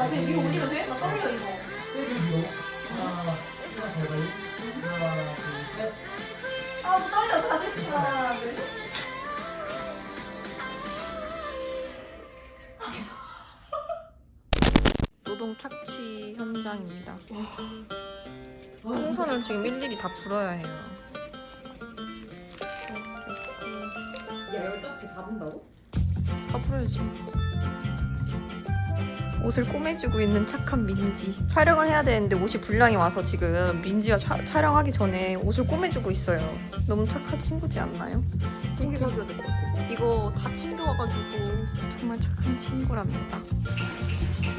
나 그냥 위로 올리면 돼? 나 떨려 이거. 하나, 하나 잘 걸리. 하나, 둘, 셋. 아 떨려 다 됐구나. 네. 노동 착취 현장입니다. 풍선을 지금 일일이 다 불어야 해요. 야, 15개 다 본다고? 다 불어야지. 옷을 꼬매주고 있는 착한 민지. 촬영을 해야 되는데 옷이 불량이 와서 지금 민지가 촬- 촬영하기 전에 옷을 꼬매주고 있어요. 너무 착한 친구지 않나요? 챙겨줘야 될 것 같아. 이거 다 챙겨와가지고 정말 착한 친구랍니다.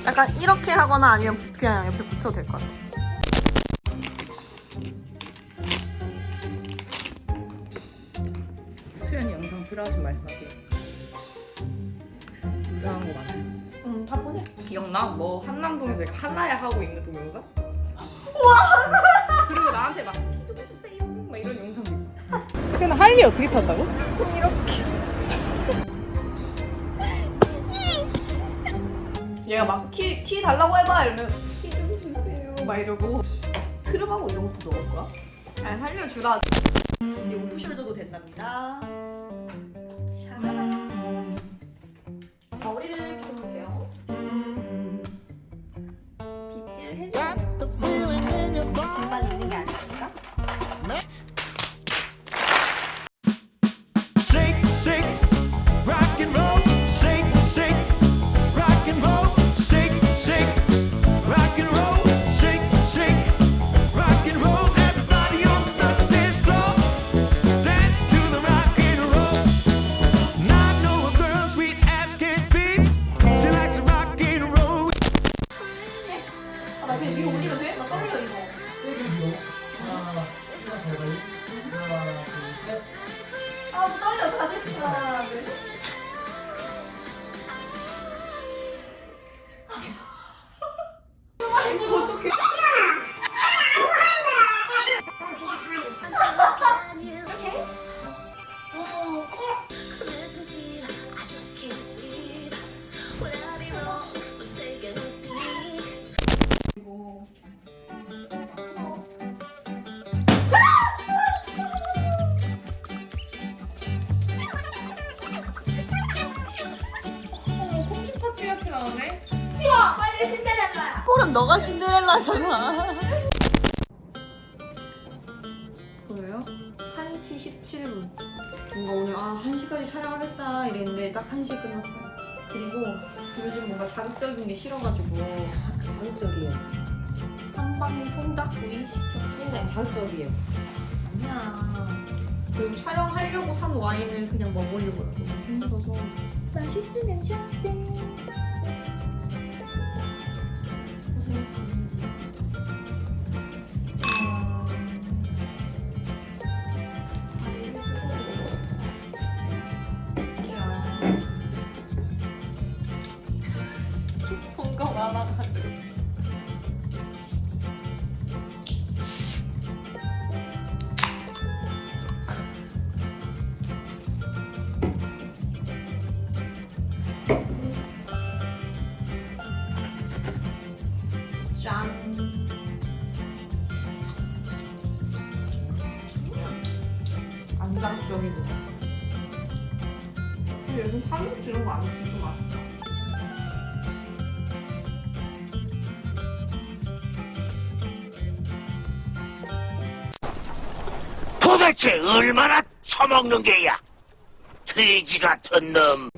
약간 이렇게 하거나 아니면 그냥 옆에 붙여도 될 것 같아. 수연이 영상 필요하신 말씀하세요. 이상한 거 많아요. 응, 다 보내. 기억나? 뭐 한남동에서 이렇게 하나야 하고 있는 동영상? 우와! 그리고 나한테 막 기도 해주세요 막 이런 영상도 있고 수연아 하이미 어떻게 탄다고? 얘가 막 키 키 달라고 해봐 이러면 키 좀 주세요 막 이러고 트름하고 이런 것도 넣을 거야? 아 살려주라. 이 오프숄더도 된답니다. 샤라란. 머리를 Shake, 떨 다 됐구나. 네. 콩치파티 같이 나오네? 치워 빨리 신데렐라야. 꼴은 너가 신데렐라잖아. 보여요? 1시 17분 뭔가 오늘 아 1시까지 촬영하겠다 이랬는데 딱 1시에 끝났어요 그리고 요즘 뭔가 자극적인 게 싫어가지고 자극적이에요. 한방 통닭구이 시켰고 네, 자극적이에요. 아니야 그 촬영하려고 산 와인을 그냥 먹으려고 너무 힘들어서 맛있으면 좋대 안 자극적이고. 근데 요즘 파김치 이런 거안 먹고 맛있다. 도대체 얼마나 처먹는 게야? 돼지 같은 놈.